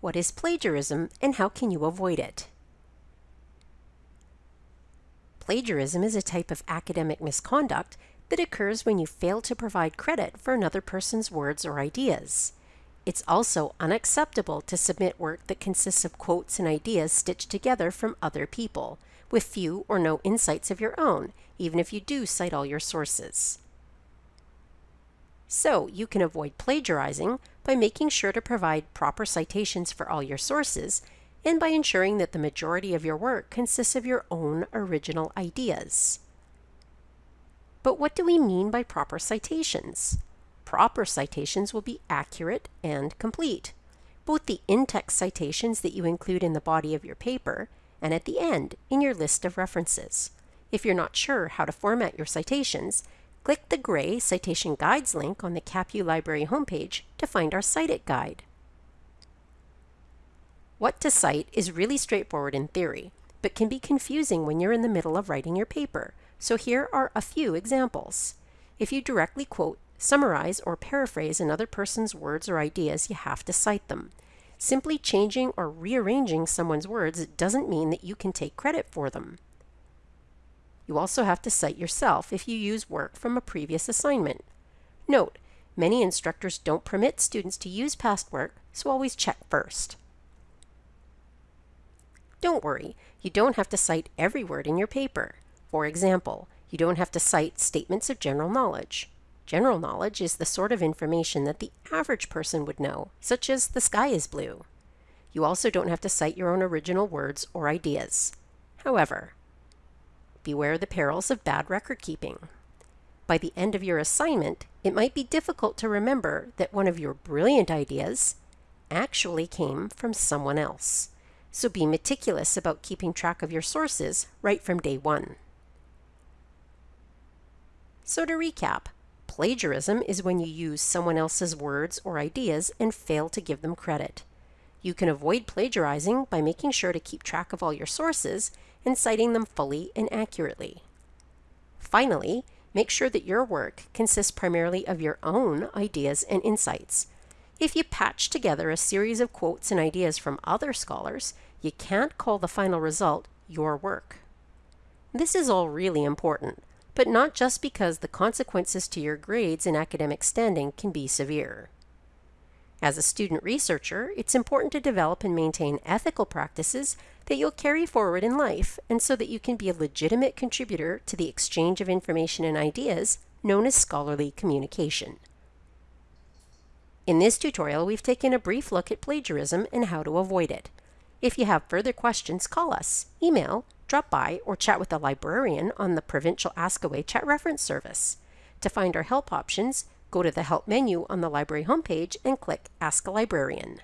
What is plagiarism and how can you avoid it? Plagiarism is a type of academic misconduct that occurs when you fail to provide credit for another person's words or ideas. It's also unacceptable to submit work that consists of quotes and ideas stitched together from other people, with few or no insights of your own, even if you do cite all your sources. So, you can avoid plagiarizing by making sure to provide proper citations for all your sources and by ensuring that the majority of your work consists of your own original ideas. But what do we mean by proper citations? Proper citations will be accurate and complete. Both the in-text citations that you include in the body of your paper and at the end in your list of references. If you're not sure how to format your citations, click the gray Citation Guides link on the CapU Library homepage to find our Cite It guide. What to cite is really straightforward in theory, but can be confusing when you're in the middle of writing your paper, so here are a few examples. If you directly quote, summarize, or paraphrase another person's words or ideas, you have to cite them. Simply changing or rearranging someone's words doesn't mean that you can take credit for them. You also have to cite yourself if you use work from a previous assignment. Note, many instructors don't permit students to use past work, so always check first. Don't worry, you don't have to cite every word in your paper. For example, you don't have to cite statements of general knowledge. General knowledge is the sort of information that the average person would know, such as the sky is blue. You also don't have to cite your own original words or ideas. However, beware the perils of bad record keeping. By the end of your assignment, it might be difficult to remember that one of your brilliant ideas actually came from someone else. So be meticulous about keeping track of your sources right from day one. So to recap, plagiarism is when you use someone else's words or ideas and fail to give them credit. You can avoid plagiarizing by making sure to keep track of all your sources and citing them fully and accurately. Finally, make sure that your work consists primarily of your own ideas and insights. If you patch together a series of quotes and ideas from other scholars, you can't call the final result your work. This is all really important, but not just because the consequences to your grades and academic standing can be severe. As a student researcher, it's important to develop and maintain ethical practices that you'll carry forward in life and so that you can be a legitimate contributor to the exchange of information and ideas known as scholarly communication. In this tutorial, we've taken a brief look at plagiarism and how to avoid it. If you have further questions, call us, email, drop by, or chat with a librarian on the Provincial Askaway chat reference service. To find our help options, go to the Help menu on the library homepage and click Ask a Librarian.